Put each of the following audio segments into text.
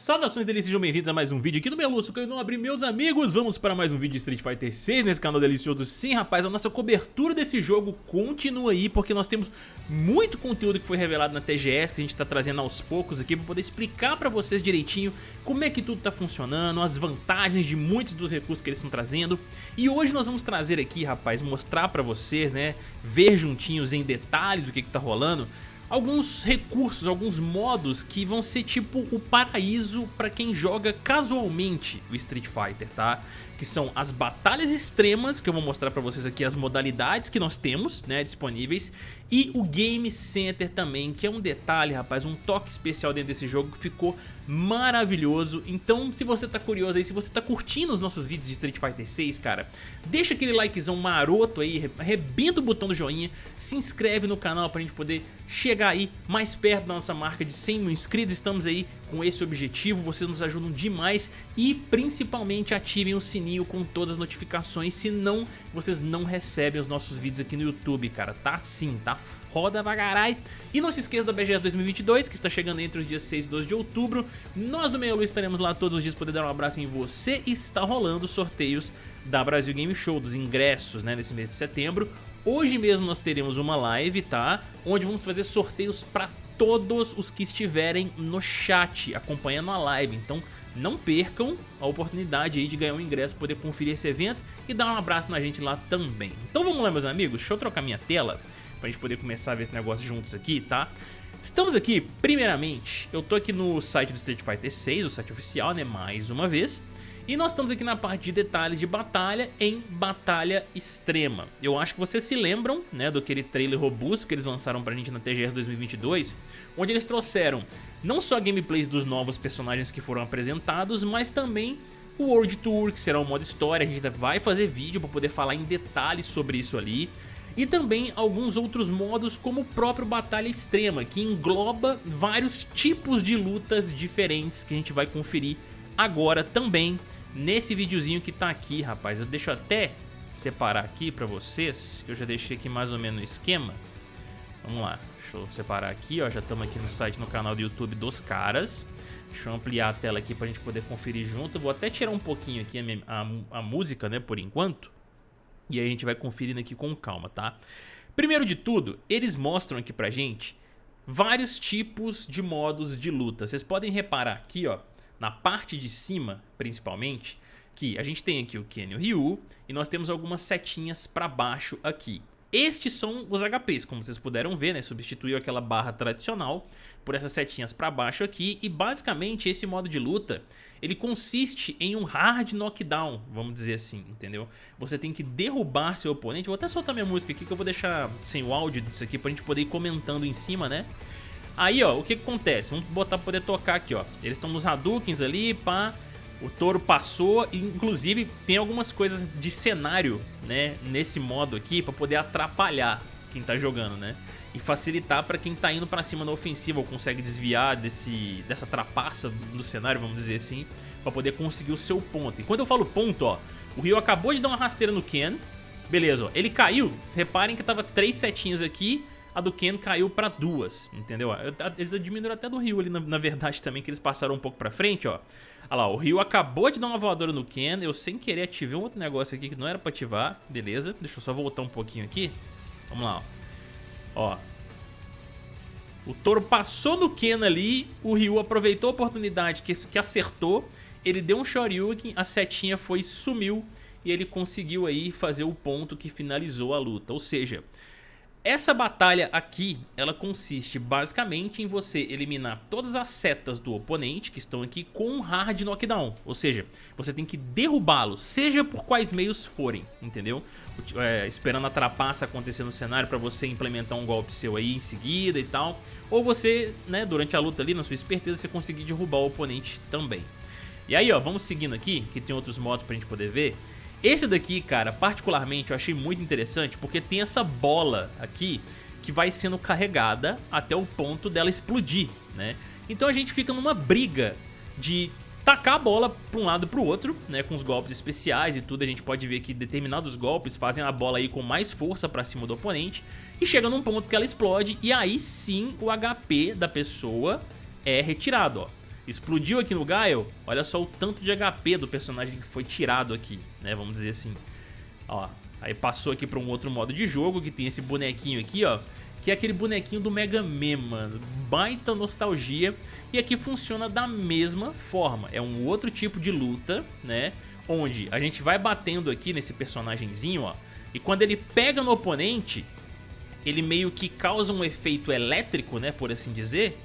Saudações delícias, sejam bem-vindos a mais um vídeo aqui no Meluço, que eu não abri meus amigos. Vamos para mais um vídeo de Street Fighter 6 nesse canal delicioso. Sim, rapaz, a nossa cobertura desse jogo continua aí Porque nós temos muito conteúdo que foi revelado na TGS Que a gente tá trazendo aos poucos aqui Pra poder explicar pra vocês direitinho como é que tudo tá funcionando As vantagens de muitos dos recursos que eles estão trazendo. E hoje nós vamos trazer aqui, rapaz, mostrar pra vocês, né Ver juntinhos em detalhes o que que tá rolando alguns recursos, alguns modos que vão ser tipo o paraíso para quem joga casualmente o Street Fighter, tá? Que são as batalhas extremas, que eu vou mostrar pra vocês aqui as modalidades que nós temos, né, disponíveis, e o Game Center também, que é um detalhe, rapaz, um toque especial dentro desse jogo que ficou maravilhoso. Então, se você tá curioso aí, se você tá curtindo os nossos vídeos de Street Fighter 6, cara, deixa aquele likezão maroto aí, arrebenta o botão do joinha, se inscreve no canal pra gente poder chegar aí mais perto da nossa marca de 100 mil inscritos. Estamos aí com esse objetivo, vocês nos ajudam demais e principalmente ativem o sininho com todas as notificações, senão vocês não recebem os nossos vídeos aqui no YouTube, cara. Tá sim, tá foda pra. E não se esqueça da BGS 2022, que está chegando entre os dias 6 e 12 de outubro. Nós do Meio Lu estaremos lá todos os dias poder dar um abraço em você. E está rolando sorteios da Brasil Game Show, dos ingressos, né, nesse mês de setembro. Hoje mesmo nós teremos uma live, tá? Onde vamos fazer sorteios para todos os que estiverem no chat, acompanhando a live. Então não percam a oportunidade aí de ganhar um ingresso, poder conferir esse evento e dar um abraço na gente lá também. Então vamos lá meus amigos, deixa eu trocar minha tela pra gente poder começar a ver esse negócio juntos aqui, tá? Estamos aqui, primeiramente, eu tô aqui no site do Street Fighter 6, o site oficial, né, mais uma vez. E nós estamos aqui na parte de detalhes de batalha em Batalha Extrema. Eu acho que vocês se lembram, né, do aquele trailer robusto que eles lançaram pra gente na TGS 2022, onde eles trouxeram não só gameplays dos novos personagens que foram apresentados, mas também o World Tour, que será o modo história, a gente ainda vai fazer vídeo para poder falar em detalhes sobre isso ali e também alguns outros modos como o próprio Batalha Extrema, que engloba vários tipos de lutas diferentes que a gente vai conferir agora também nesse videozinho que tá aqui, rapaz. Eu deixo até separar aqui pra vocês, que eu já deixei aqui mais ou menos o esquema. Vamos lá, deixa eu separar aqui, ó, já estamos aqui no site, no canal do YouTube dos caras. Deixa eu ampliar a tela aqui pra gente poder conferir junto. vou até tirar um pouquinho aqui a, a, a música, né, por enquanto. E aí a gente vai conferindo aqui com calma, tá? Primeiro de tudo, eles mostram aqui pra gente vários tipos de modos de luta. Vocês podem reparar aqui, ó, na parte de cima, principalmente, que a gente tem aqui o Ken e o Ryu e nós temos algumas setinhas pra baixo aqui. Estes são os HPs, como vocês puderam ver, né? Substituiu aquela barra tradicional por essas setinhas para baixo aqui. E basicamente esse modo de luta, ele consiste em um hard knockdown, vamos dizer assim, entendeu? Você tem que derrubar seu oponente. Vou até soltar minha música aqui que eu vou deixar sem o áudio disso aqui pra gente poder ir comentando em cima, né? Aí, ó, o que, acontece? Vamos botar pra poder tocar aqui, ó. Eles estão nos Hadoukens ali, pá. O touro passou e inclusive tem algumas coisas de cenário, né, nesse modo aqui para poder atrapalhar quem tá jogando, né? E facilitar para quem tá indo para cima na ofensiva ou consegue desviar desse dessa trapaça do cenário, vamos dizer assim, para poder conseguir o seu ponto. E quando eu falo ponto, ó, o Ryu acabou de dar uma rasteira no Ken. Beleza, ó, ele caiu. Reparem que tava três setinhas aqui, a do Ken caiu para duas, entendeu? Eles diminuíram até do Ryu ali na, verdade também que eles passaram um pouco para frente, ó. Olha lá, o Ryu acabou de dar uma voadora no Ken. Eu sem querer ativei um outro negócio aqui que não era pra ativar. Beleza, deixa eu só voltar um pouquinho aqui. Vamos lá, ó. ó. O touro passou no Ken ali, o Ryu aproveitou a oportunidade que, que acertou. Ele deu um Shoryuken, a setinha foi sumiu e ele conseguiu aí fazer o ponto que finalizou a luta. Ou seja, essa batalha aqui, ela consiste basicamente em você eliminar todas as setas do oponente que estão aqui com um hard knockdown. Ou seja, você tem que derrubá-lo, seja por quais meios forem, entendeu? É, esperando a trapaça acontecer no cenário para você implementar um golpe seu aí em seguida e tal. Ou você, né, durante a luta ali, na sua esperteza, você conseguir derrubar o oponente também. E aí, ó, vamos seguindo aqui, que tem outros modos pra gente poder ver. Esse daqui, cara, particularmente eu achei muito interessante porque tem essa bola aqui que vai sendo carregada até o ponto dela explodir, né? Então a gente fica numa briga de tacar a bola para um lado e para o outro, né, com os golpes especiais e tudo, a gente pode ver que determinados golpes fazem a bola aí com mais força para cima do oponente e chega num ponto que ela explode e aí sim o HP da pessoa é retirado, ó. Explodiu aqui no Gaio, olha só o tanto de HP do personagem que foi tirado aqui, né, vamos dizer assim. Ó, aí passou aqui pra um outro modo de jogo, que tem esse bonequinho aqui, ó, que é aquele bonequinho do Mega Man, mano. Baita nostalgia. E aqui funciona da mesma forma. É um outro tipo de luta, né? Onde a gente vai batendo aqui nesse personagemzinho, ó. E quando ele pega no oponente, ele meio que causa um efeito elétrico, né? Por assim dizer.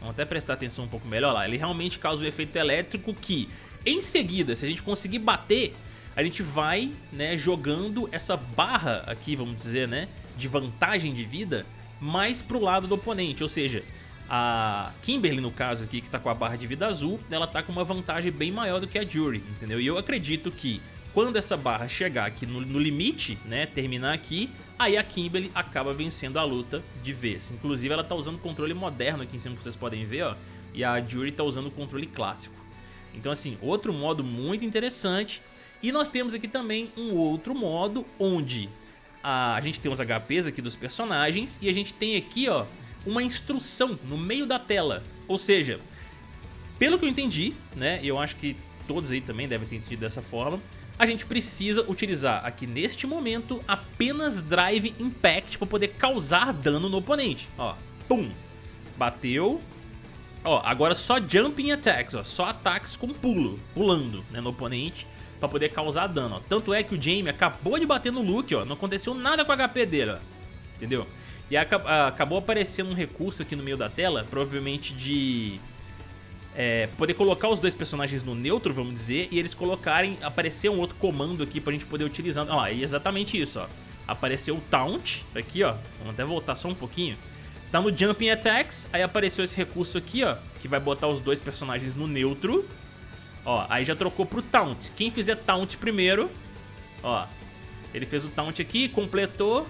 Vamos até prestar atenção um pouco melhor lá. Ele realmente causa um efeito elétrico que, em seguida, se a gente conseguir bater, a gente vai, né, jogando essa barra aqui, vamos dizer, né, de vantagem de vida mais pro lado do oponente, ou seja, a Kimberly, no caso aqui, que tá com a barra de vida azul, ela tá com uma vantagem bem maior do que a Jury, entendeu? E eu acredito que quando essa barra chegar aqui no, no, limite, né, terminar aqui, aí a Kimberly acaba vencendo a luta de vez. Inclusive ela tá usando controle moderno aqui em cima que vocês podem ver, ó, e a Jury tá usando o controle clássico. Então assim, outro modo muito interessante. E nós temos aqui também um outro modo onde a, a gente tem os HPs aqui dos personagens e a gente tem aqui, ó, uma instrução no meio da tela. Ou seja, pelo que eu entendi, né, eu acho que todos aí também devem ter entendido dessa forma, a gente precisa utilizar aqui neste momento apenas Drive Impact para poder causar dano no oponente. Ó, pum, bateu. Ó, agora só Jumping Attacks, ó, só ataques com pulo, pulando né, no oponente pra poder causar dano, ó. Tanto é que o Jamie acabou de bater no Luke, ó, não aconteceu nada com o HP dele, ó. Entendeu? E acabou aparecendo um recurso aqui no meio da tela, provavelmente de... É, poder colocar os dois personagens no neutro, vamos dizer, e eles colocarem, aparecer um outro comando aqui pra gente poder utilizar. Ó, é exatamente isso, ó. Apareceu o Taunt, aqui, ó. Vamos até voltar só um pouquinho. Tá no Jumping Attacks, aí apareceu esse recurso aqui, ó, que vai botar os dois personagens no neutro. Ó, aí já trocou pro Taunt. Quem fizer Taunt primeiro, ó, ele fez o Taunt aqui, completou.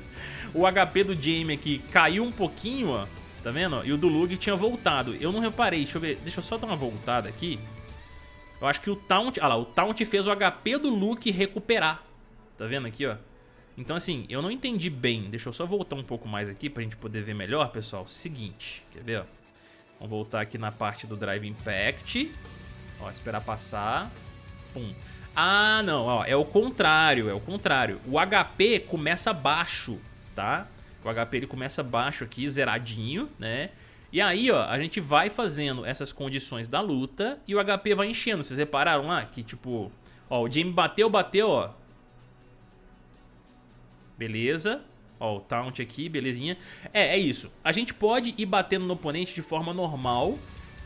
o HP do Jamie aqui caiu um pouquinho, ó, tá vendo? E o do Lug tinha voltado. Eu não reparei, deixa eu ver, deixa eu só dar uma voltada aqui. Eu acho que o Taunt, ah lá, o Taunt fez o HP do Luke recuperar. Tá vendo aqui, ó? Então assim, eu não entendi bem. Deixa eu só voltar um pouco mais aqui pra gente poder ver melhor, pessoal. Seguinte, quer ver, ó? Vamos voltar aqui na parte do Drive Impact. Ó, esperar passar. Pum. Ah, não, ó, é o contrário, é o contrário. O HP começa baixo, tá? O HP ele começa baixo aqui, zeradinho, né? E aí, ó, a gente vai fazendo essas condições da luta e o HP vai enchendo. Vocês repararam lá que, tipo, ó, o Jamie bateu, bateu, ó. Beleza. Ó, o taunt aqui, belezinha. É, é isso. A gente pode ir batendo no oponente de forma normal,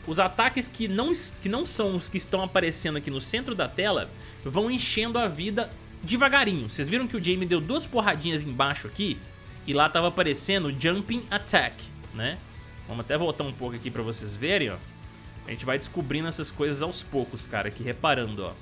os ataques que não, que não são os que estão aparecendo aqui no centro da tela vão enchendo a vida devagarinho. Vocês viram que o Jamie deu duas porradinhas embaixo aqui e lá tava aparecendo Jumping Attack, né? Vamos até voltar um pouco aqui pra vocês verem, ó. A gente vai descobrindo essas coisas aos poucos, cara, aqui reparando, ó.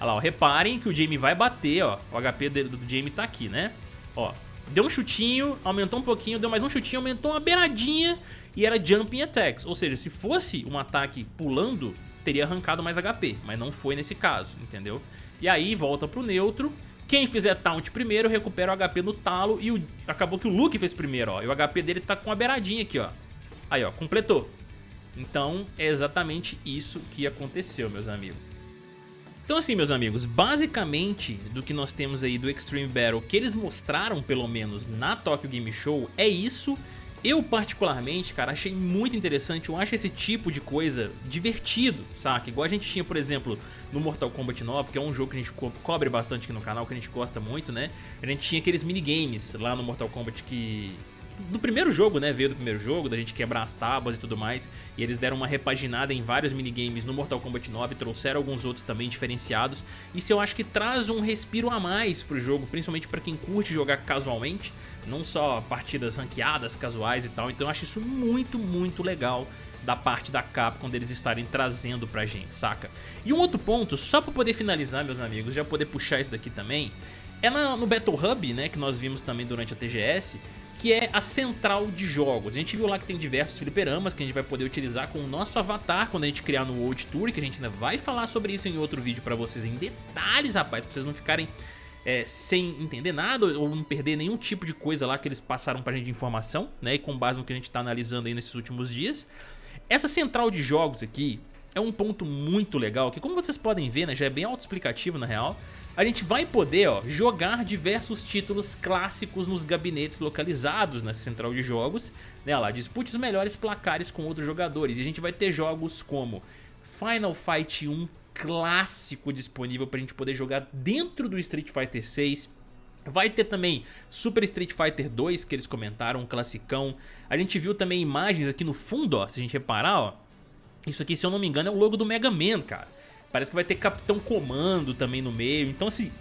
Olha lá, ó, reparem que o Jamie vai bater, ó. O HP do Jamie tá aqui, né? Ó, deu um chutinho, aumentou um pouquinho, deu mais um chutinho, aumentou uma beiradinha e era jumping attacks. Ou seja, se fosse um ataque pulando, teria arrancado mais HP, mas não foi nesse caso, entendeu? E aí volta pro neutro, quem fizer taunt primeiro recupera o HP no talo e o... acabou que o Luke fez primeiro, ó. E o HP dele tá com uma beiradinha aqui, ó. Aí, ó, completou. Então é exatamente isso que aconteceu, meus amigos. Então assim, meus amigos, basicamente do que nós temos aí do Extreme Battle que eles mostraram, pelo menos, na Tokyo Game Show, é isso eu particularmente, cara, achei muito interessante, eu acho esse tipo de coisa divertido, saca? Igual a gente tinha, por exemplo, no Mortal Kombat 9, que é um jogo que a gente co cobre bastante aqui no canal, que a gente gosta muito, né? A gente tinha aqueles minigames lá no Mortal Kombat que do primeiro jogo, né? Veio do primeiro jogo, da gente quebrar as tábuas e tudo mais. E eles deram uma repaginada em vários minigames no Mortal Kombat 9, trouxeram alguns outros também diferenciados. Isso eu acho que traz um respiro a mais pro jogo, principalmente para quem curte jogar casualmente, não só partidas ranqueadas, casuais e tal. Então eu acho isso muito, muito legal da parte da Capcom deles estarem trazendo pra gente, saca? E um outro ponto, só pra poder finalizar, meus amigos, já poder puxar isso daqui também, é no Battle Hub, né, que nós vimos também durante a TGS, que é a central de jogos. A gente viu lá que tem diversos fliperamas que a gente vai poder utilizar com o nosso avatar quando a gente criar no World Tour, que a gente ainda vai falar sobre isso em outro vídeo pra vocês em detalhes, rapaz, pra vocês não ficarem é, sem entender nada ou não perder nenhum tipo de coisa lá que eles passaram pra gente de informação, né, e com base no que a gente tá analisando aí nesses últimos dias. essa central de jogos aqui é um ponto muito legal, que como vocês podem ver, né, já é bem autoexplicativo na real, a gente vai poder ó, jogar diversos títulos clássicos nos gabinetes localizados nessa central de jogos. Né, lá, dispute os melhores placares com outros jogadores. E a gente vai ter jogos como Final Fight 1 clássico disponível para a gente poder jogar dentro do Street Fighter 6. Vai ter também Super Street Fighter 2 que eles comentaram, um classicão. A gente viu também imagens aqui no fundo, ó, se a gente reparar, ó. Isso aqui, se eu não me engano, é o logo do Mega Man, cara. Parece que vai ter Capitão Comando também no meio. Então, assim,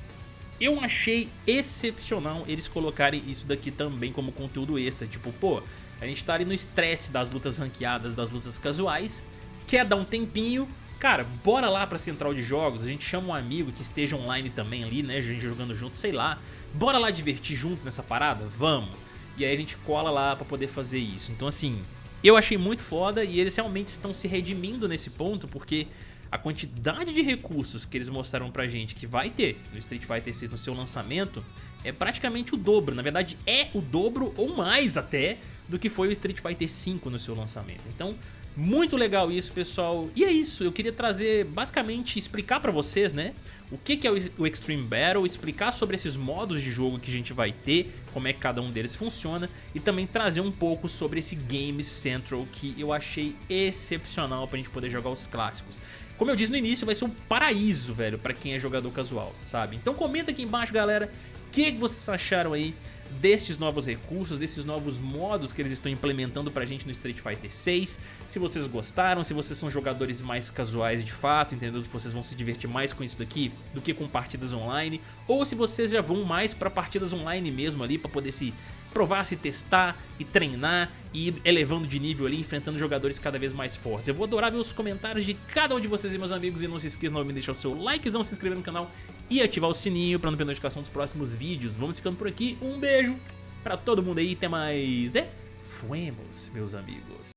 eu achei excepcional eles colocarem isso daqui também como conteúdo extra. Tipo, pô, a gente tá ali no estresse das lutas ranqueadas, das lutas casuais. Quer dar um tempinho, Cara, bora lá pra central de jogos, a gente chama um amigo que esteja online também ali, né, a gente jogando junto, sei lá. Bora lá divertir junto nessa parada? Vamos! E aí a gente cola lá pra poder fazer isso. Então assim, eu achei muito foda e eles realmente estão se redimindo nesse ponto, porque a quantidade de recursos que eles mostraram pra gente que vai ter no Street Fighter 6 no seu lançamento é praticamente o dobro, na verdade é o dobro ou mais até do que foi o Street Fighter 5 no seu lançamento. Então muito legal isso, pessoal. E é isso, eu queria trazer, basicamente, explicar pra vocês, né? O que, que é o Extreme Battle, explicar sobre esses modos de jogo que a gente vai ter, como é que cada um deles funciona, e também trazer um pouco sobre esse Games Central que eu achei excepcional pra gente poder jogar os clássicos. Como eu disse no início, vai ser um paraíso, velho, pra quem é jogador casual, sabe? Então comenta aqui embaixo, galera, que, vocês acharam aí destes novos recursos, desses novos modos que eles estão implementando pra gente no Street Fighter 6. Se vocês gostaram, se vocês são jogadores mais casuais de fato, entendeu? Se vocês vão se divertir mais com isso daqui do que com partidas online, ou se vocês já vão mais pra partidas online mesmo ali pra poder se provar, se testar e treinar e ir elevando de nível ali, enfrentando jogadores cada vez mais fortes. Eu vou adorar ver os comentários de cada um de vocês e meus amigos e não se esqueçam de deixar o seu likezão, se inscrever no canal e ativar o sininho para não perder notificação dos próximos vídeos. Vamos ficando por aqui, um beijo pra todo mundo aí, até mais, é? Fuemos, meus amigos.